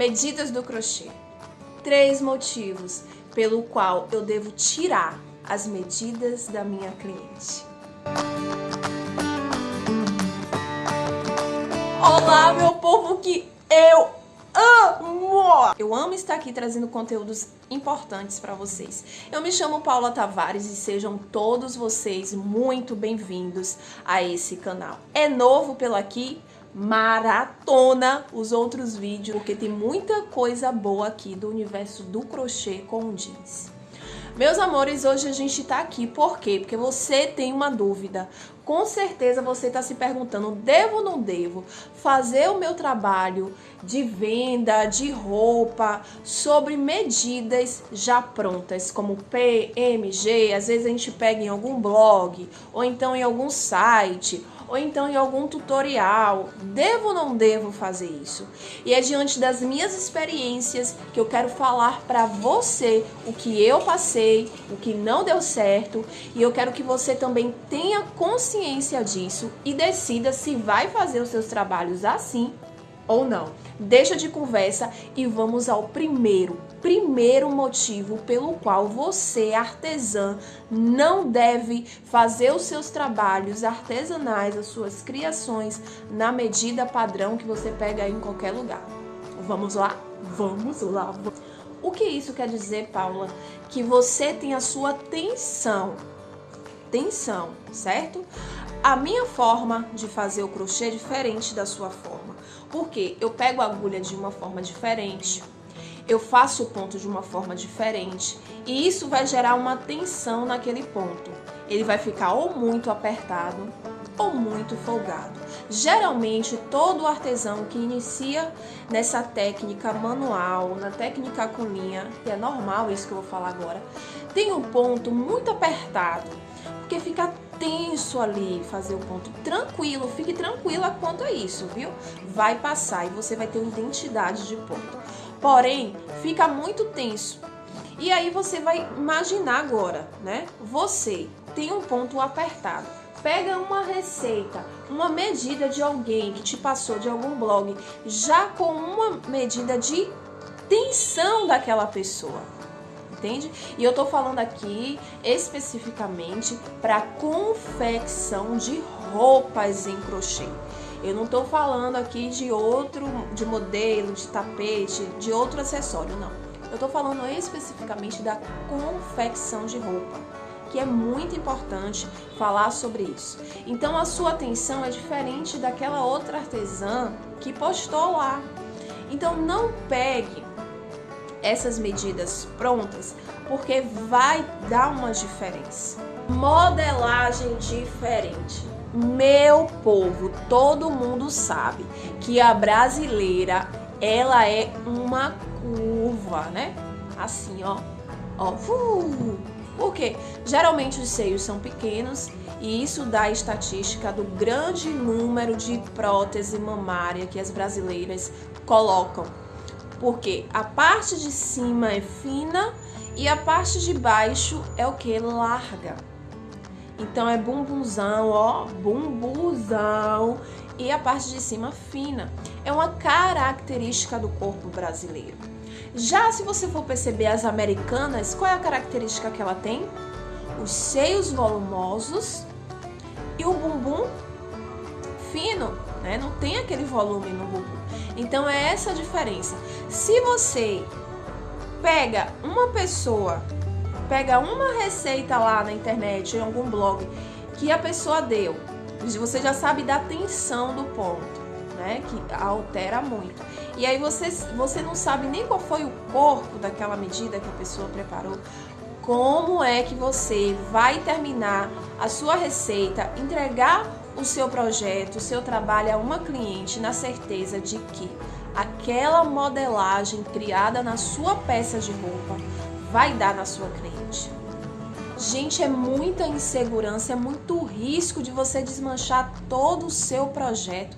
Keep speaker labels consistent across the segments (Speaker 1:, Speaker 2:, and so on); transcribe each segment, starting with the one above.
Speaker 1: Medidas do crochê. Três motivos pelo qual eu devo tirar as medidas da minha cliente. Olá, meu povo que eu amo! Eu amo estar aqui trazendo conteúdos importantes para vocês. Eu me chamo Paula Tavares e sejam todos vocês muito bem-vindos a esse canal. É novo pelo aqui? Maratona os outros vídeos, porque tem muita coisa boa aqui do universo do crochê com jeans. Meus amores, hoje a gente tá aqui, por quê? Porque você tem uma dúvida. Com certeza você está se perguntando, devo ou não devo fazer o meu trabalho de venda de roupa sobre medidas já prontas, como PMG, às vezes a gente pega em algum blog, ou então em algum site, ou então em algum tutorial. Devo ou não devo fazer isso? E é diante das minhas experiências que eu quero falar para você o que eu passei, o que não deu certo, e eu quero que você também tenha consciência disso e decida se vai fazer os seus trabalhos assim ou não. Deixa de conversa e vamos ao primeiro, primeiro motivo pelo qual você, artesã, não deve fazer os seus trabalhos artesanais, as suas criações na medida padrão que você pega em qualquer lugar. Vamos lá? Vamos lá. O que isso quer dizer, Paula? Que você tem a sua tensão. Tensão, certo? A minha forma de fazer o crochê é diferente da sua forma. Porque eu pego a agulha de uma forma diferente, eu faço o ponto de uma forma diferente e isso vai gerar uma tensão naquele ponto. Ele vai ficar ou muito apertado ou muito folgado. Geralmente, todo artesão que inicia nessa técnica manual, na técnica com linha, que é normal isso que eu vou falar agora, tem um ponto muito apertado, porque fica tenso ali fazer o ponto. Tranquilo, fique tranquila quanto a isso, viu? Vai passar e você vai ter uma identidade de ponto. Porém, fica muito tenso. E aí você vai imaginar agora, né? Você tem um ponto apertado. Pega uma receita, uma medida de alguém que te passou de algum blog, já com uma medida de tensão daquela pessoa entende? E eu tô falando aqui especificamente para confecção de roupas em crochê. Eu não tô falando aqui de outro, de modelo, de tapete, de outro acessório, não. Eu tô falando especificamente da confecção de roupa, que é muito importante falar sobre isso. Então a sua atenção é diferente daquela outra artesã que postou lá. Então não pegue essas medidas prontas, porque vai dar uma diferença. Modelagem diferente. Meu povo, todo mundo sabe que a brasileira, ela é uma curva, né? Assim, ó. Ó. Uh, por quê? Geralmente os seios são pequenos e isso dá a estatística do grande número de prótese mamária que as brasileiras colocam porque a parte de cima é fina e a parte de baixo é o que? Larga. Então é bumbuzão, ó, bumbuzão e a parte de cima fina. É uma característica do corpo brasileiro. Já se você for perceber as americanas, qual é a característica que ela tem? Os seios volumosos e o bumbum fino, né? Não tem aquele volume no bumbum. Então é essa a diferença. Se você pega uma pessoa, pega uma receita lá na internet, em algum blog, que a pessoa deu, você já sabe da tensão do ponto, né? Que altera muito. E aí você, você não sabe nem qual foi o corpo daquela medida que a pessoa preparou. Como é que você vai terminar a sua receita, entregar o seu projeto, o seu trabalho a uma cliente na certeza de que aquela modelagem criada na sua peça de roupa vai dar na sua cliente. Gente, é muita insegurança, é muito risco de você desmanchar todo o seu projeto,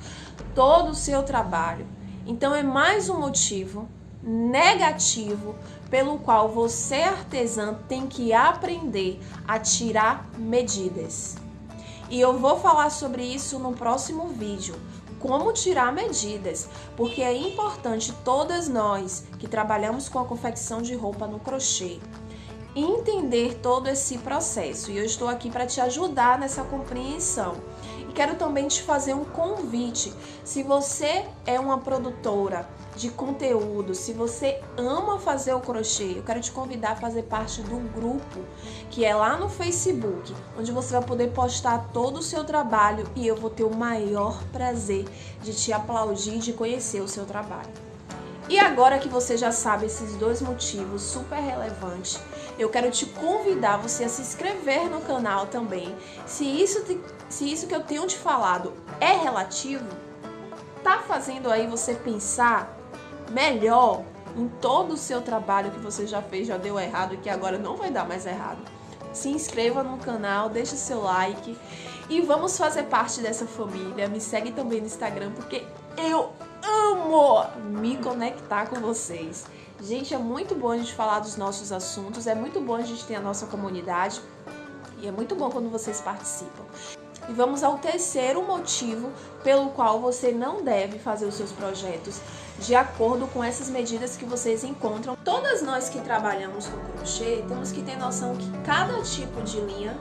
Speaker 1: todo o seu trabalho. Então é mais um motivo negativo pelo qual você artesã tem que aprender a tirar medidas. E eu vou falar sobre isso no próximo vídeo. como tirar medidas, porque é importante todas nós que trabalhamos com a confecção de roupa no crochê entender todo esse processo e eu estou aqui para te ajudar nessa compreensão. E quero também te fazer um convite. Se você é uma produtora de conteúdo, se você ama fazer o crochê, eu quero te convidar a fazer parte do grupo que é lá no Facebook, onde você vai poder postar todo o seu trabalho e eu vou ter o maior prazer de te aplaudir de conhecer o seu trabalho. E agora que você já sabe esses dois motivos super relevantes, eu quero te convidar você a se inscrever no canal também. Se isso, te, se isso que eu tenho te falado é relativo, tá fazendo aí você pensar melhor em todo o seu trabalho que você já fez, já deu errado e que agora não vai dar mais errado. Se inscreva no canal, deixe seu like e vamos fazer parte dessa família. Me segue também no Instagram porque eu amo me conectar com vocês. Gente, é muito bom a gente falar dos nossos assuntos, é muito bom a gente ter a nossa comunidade e é muito bom quando vocês participam. E vamos ao terceiro motivo pelo qual você não deve fazer os seus projetos de acordo com essas medidas que vocês encontram. Todas nós que trabalhamos com crochê temos que ter noção que cada tipo de linha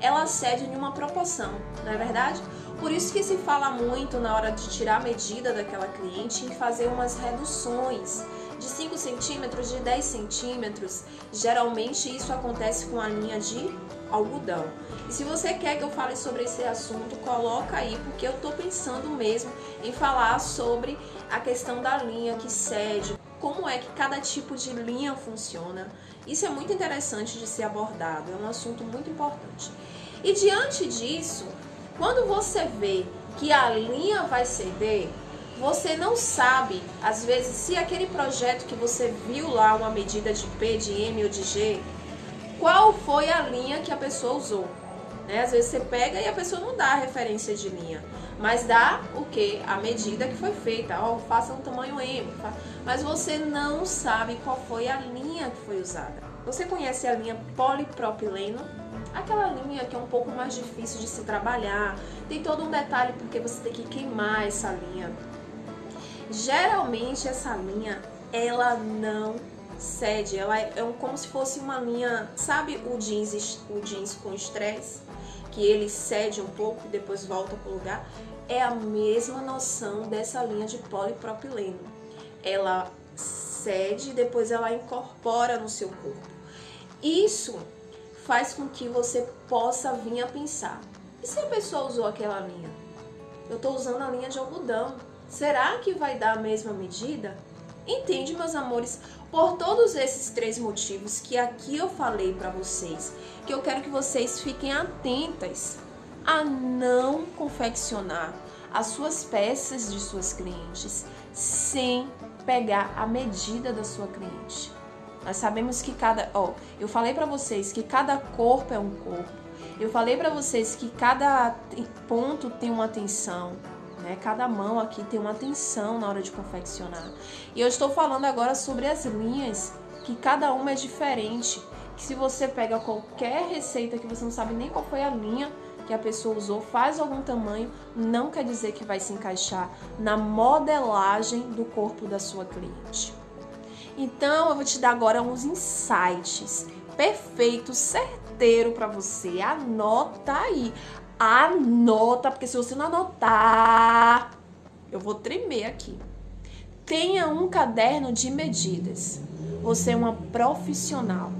Speaker 1: ela cede em uma proporção, não é verdade? Por isso que se fala muito na hora de tirar a medida daquela cliente em fazer umas reduções de 5 centímetros, de 10 centímetros. Geralmente isso acontece com a linha de algodão. E se você quer que eu fale sobre esse assunto, coloca aí, porque eu tô pensando mesmo em falar sobre a questão da linha que cede, como é que cada tipo de linha funciona. Isso é muito interessante de ser abordado, é um assunto muito importante. E diante disso, quando você vê que a linha vai ceder, você não sabe, às vezes, se aquele projeto que você viu lá, uma medida de P, de M ou de G, qual foi a linha que a pessoa usou. Né? Às vezes você pega e a pessoa não dá a referência de linha, mas dá o que? A medida que foi feita. Ó, oh, faça um tamanho M. Mas você não sabe qual foi a linha que foi usada. Você conhece a linha polipropileno? Aquela linha que é um pouco mais difícil de se trabalhar, tem todo um detalhe porque você tem que queimar essa linha. Geralmente essa linha, ela não cede, ela é um, como se fosse uma linha, sabe o jeans, o jeans com estresse? Que ele cede um pouco e depois volta para o lugar? É a mesma noção dessa linha de polipropileno. Ela cede e depois ela incorpora no seu corpo. Isso faz com que você possa vir a pensar: e se a pessoa usou aquela linha? Eu estou usando a linha de algodão. Será que vai dar a mesma medida? Entende, meus amores? Por todos esses três motivos que aqui eu falei para vocês, que eu quero que vocês fiquem atentas a não confeccionar as suas peças de suas clientes sem pegar a medida da sua cliente. Nós sabemos que cada, ó, eu falei para vocês que cada corpo é um corpo. Eu falei para vocês que cada ponto tem uma tensão, né? Cada mão aqui tem uma tensão na hora de confeccionar. E eu estou falando agora sobre as linhas, que cada uma é diferente. Que se você pega qualquer receita que você não sabe nem qual foi a linha que a pessoa usou, faz algum tamanho, não quer dizer que vai se encaixar na modelagem do corpo da sua cliente. Então, eu vou te dar agora uns insights perfeito, certeiro para você. Anota aí. Anota, porque se você não anotar, eu vou tremer aqui. Tenha um caderno de medidas. Você é uma profissional.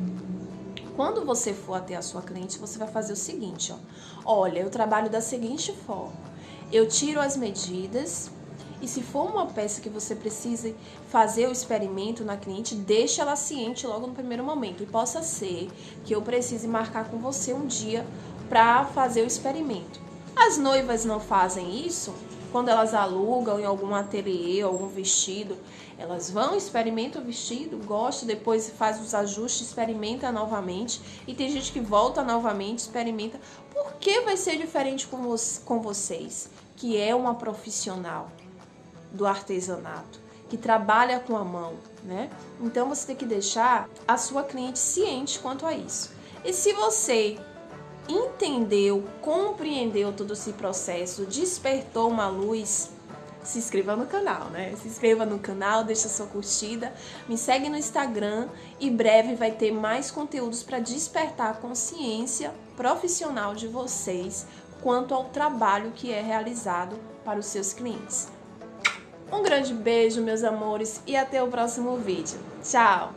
Speaker 1: Quando você for até a sua cliente, você vai fazer o seguinte, ó. Olha, eu trabalho da seguinte forma. Eu tiro as medidas, e se for uma peça que você precise fazer o experimento na cliente, deixe ela ciente logo no primeiro momento. E possa ser que eu precise marcar com você um dia para fazer o experimento. As noivas não fazem isso quando elas alugam em algum ateliê, algum vestido, elas vão, experimentam o vestido, gostam, depois faz os ajustes, experimenta novamente. E tem gente que volta novamente, experimenta. Por que vai ser diferente com, vo com vocês, que é uma profissional? do artesanato, que trabalha com a mão, né? Então você tem que deixar a sua cliente ciente quanto a isso. E se você entendeu, compreendeu todo esse processo, despertou uma luz, se inscreva no canal, né? Se inscreva no canal, deixa sua curtida, me segue no Instagram e breve vai ter mais conteúdos para despertar a consciência profissional de vocês quanto ao trabalho que é realizado para os seus clientes. Um grande beijo, meus amores, e até o próximo vídeo. Tchau!